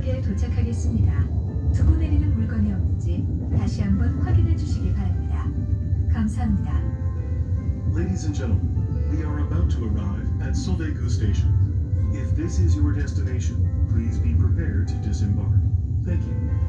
역에 도착하겠습니다. 두고 내리는 물건이 없는지 다시 한번 확인해 주시기 바랍니다. 감사합니다. Ladies and gentlemen, we are about to arrive at Soldegu Station. If this is your destination, please be prepared to disembark. Thank you.